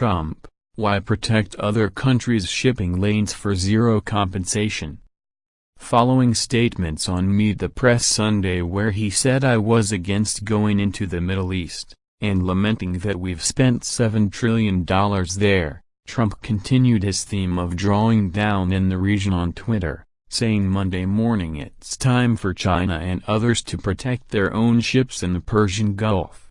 Trump, why protect other countries' shipping lanes for zero compensation? Following statements on Meet the Press Sunday where he said I was against going into the Middle East, and lamenting that we've spent $7 trillion there, Trump continued his theme of drawing down in the region on Twitter, saying Monday morning it's time for China and others to protect their own ships in the Persian Gulf.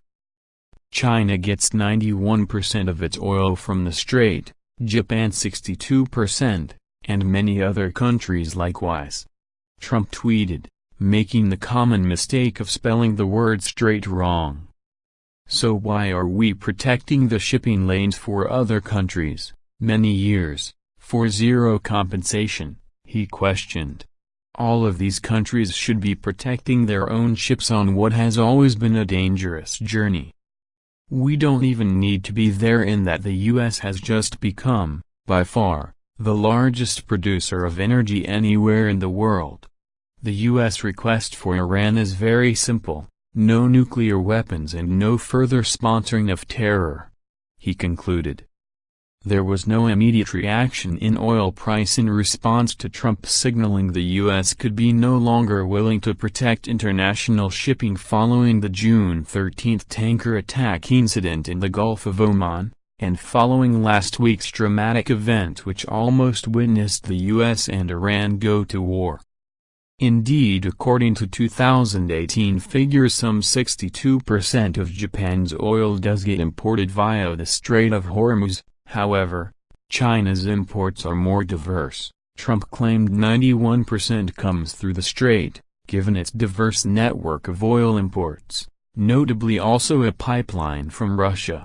China gets 91% of its oil from the strait, Japan 62%, and many other countries likewise. Trump tweeted, making the common mistake of spelling the word strait wrong. So why are we protecting the shipping lanes for other countries, many years, for zero compensation, he questioned. All of these countries should be protecting their own ships on what has always been a dangerous journey. We don't even need to be there in that the U.S. has just become, by far, the largest producer of energy anywhere in the world. The U.S. request for Iran is very simple, no nuclear weapons and no further sponsoring of terror. He concluded. There was no immediate reaction in oil price in response to Trump signaling the U.S. could be no longer willing to protect international shipping following the June 13 tanker attack incident in the Gulf of Oman, and following last week's dramatic event which almost witnessed the U.S. and Iran go to war. Indeed according to 2018 figures some 62% of Japan's oil does get imported via the Strait of Hormuz, however, China's imports are more diverse. Trump claimed 91% comes through the strait, given its diverse network of oil imports, notably also a pipeline from Russia.